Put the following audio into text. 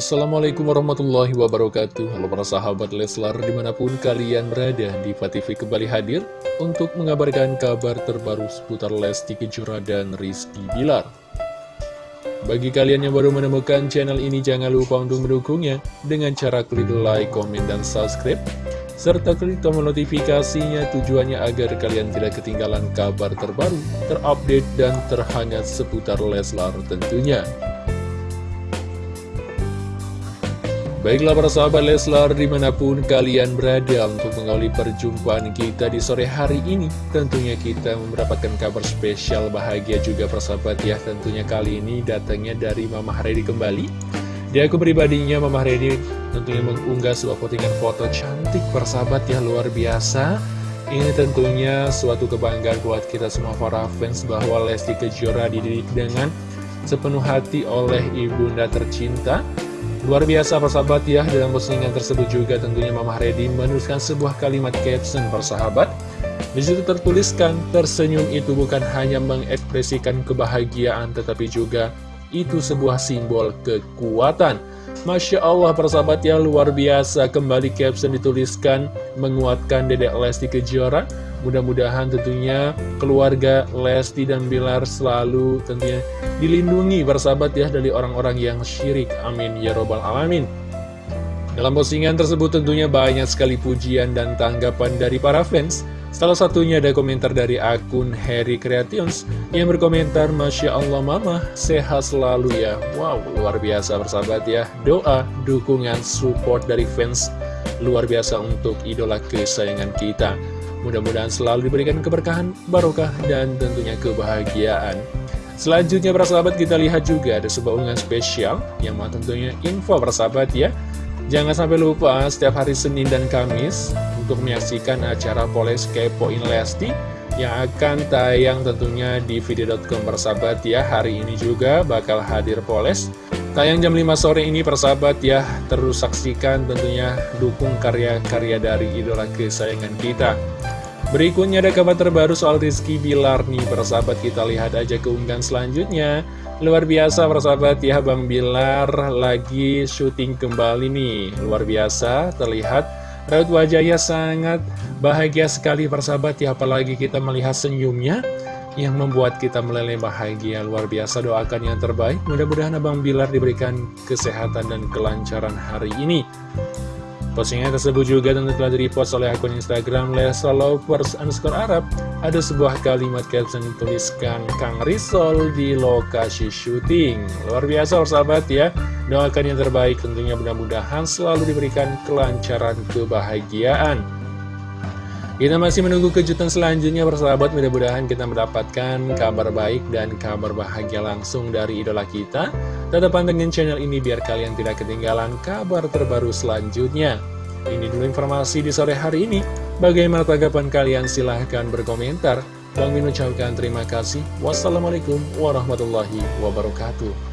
Assalamualaikum warahmatullahi wabarakatuh Halo para sahabat Leslar di mana pun kalian berada di TV kembali hadir Untuk mengabarkan kabar terbaru seputar Lesti Kejora dan Rizky Bilar Bagi kalian yang baru menemukan channel ini jangan lupa untuk mendukungnya Dengan cara klik like, komen, dan subscribe serta klik tombol notifikasinya tujuannya agar kalian tidak ketinggalan kabar terbaru, terupdate, dan terhangat seputar Leslar tentunya. Baiklah para sahabat Leslar di mana pun kalian berada untuk mengawali perjumpaan kita di sore hari ini Tentunya kita mendapatkan kabar spesial bahagia juga persahabat ya Tentunya kali ini datangnya dari Mama Haredi kembali. Di aku pribadinya Mama Haredi tentunya mengunggah sebuah postingan foto cantik persahabat ya luar biasa. Ini tentunya suatu kebanggaan buat kita semua para fans bahwa Lesti Kejora dididik dengan sepenuh hati oleh ibunda tercinta Luar biasa persahabat ya, dalam postingan tersebut juga tentunya Mama Reddy menuliskan sebuah kalimat caption persahabat. Di situ tertuliskan, tersenyum itu bukan hanya mengekspresikan kebahagiaan, tetapi juga itu sebuah simbol kekuatan. Masya Allah persahabat ya, luar biasa kembali caption dituliskan menguatkan Dedek Lesti Kejora Mudah-mudahan tentunya keluarga Lesti dan Bilar selalu tentunya dilindungi bersahabat ya dari orang-orang yang syirik. Amin ya robbal alamin. Dalam postingan tersebut tentunya banyak sekali pujian dan tanggapan dari para fans. Salah satunya ada komentar dari akun Harry Creations yang berkomentar Masya Allah Mama sehat selalu ya Wow luar biasa bersahabat ya Doa, dukungan, support dari fans luar biasa untuk idola kesayangan kita Mudah-mudahan selalu diberikan keberkahan, barokah, dan tentunya kebahagiaan. Selanjutnya persahabat kita lihat juga ada sebuah unggahan spesial yang mau tentunya info persahabat ya. Jangan sampai lupa setiap hari Senin dan Kamis untuk menyaksikan acara Poles Kepoin Lesti yang akan tayang tentunya di video.com persahabat ya. Hari ini juga bakal hadir Poles. Tayang jam 5 sore ini persahabat ya, terus saksikan tentunya dukung karya-karya dari idola kesayangan kita. Berikutnya ada kabar terbaru soal Rizky Bilar nih. Persahabat kita lihat aja keunggahan selanjutnya. Luar biasa persahabat. Ya Bang Bilar lagi syuting kembali nih. Luar biasa terlihat raut wajahnya sangat bahagia sekali persahabat. Ya Apalagi kita melihat senyumnya yang membuat kita meleleh bahagia. Luar biasa doakan yang terbaik. Mudah-mudahan Abang Bilar diberikan kesehatan dan kelancaran hari ini Postingan tersebut juga tentu telah direpost oleh akun Instagram Lesa Lovers underscore Arab. Ada sebuah kalimat caption dituliskan Kang Risol di lokasi syuting. Luar biasa sahabat ya. Doakan yang terbaik tentunya mudah-mudahan selalu diberikan kelancaran kebahagiaan. Kita masih menunggu kejutan selanjutnya persahabat, mudah-mudahan kita mendapatkan kabar baik dan kabar bahagia langsung dari idola kita. Tetap pantengin channel ini biar kalian tidak ketinggalan kabar terbaru selanjutnya. Ini dulu informasi di sore hari ini. Bagaimana tanggapan kalian? Silahkan berkomentar. Bang Min ucapkan terima kasih. Wassalamualaikum warahmatullahi wabarakatuh.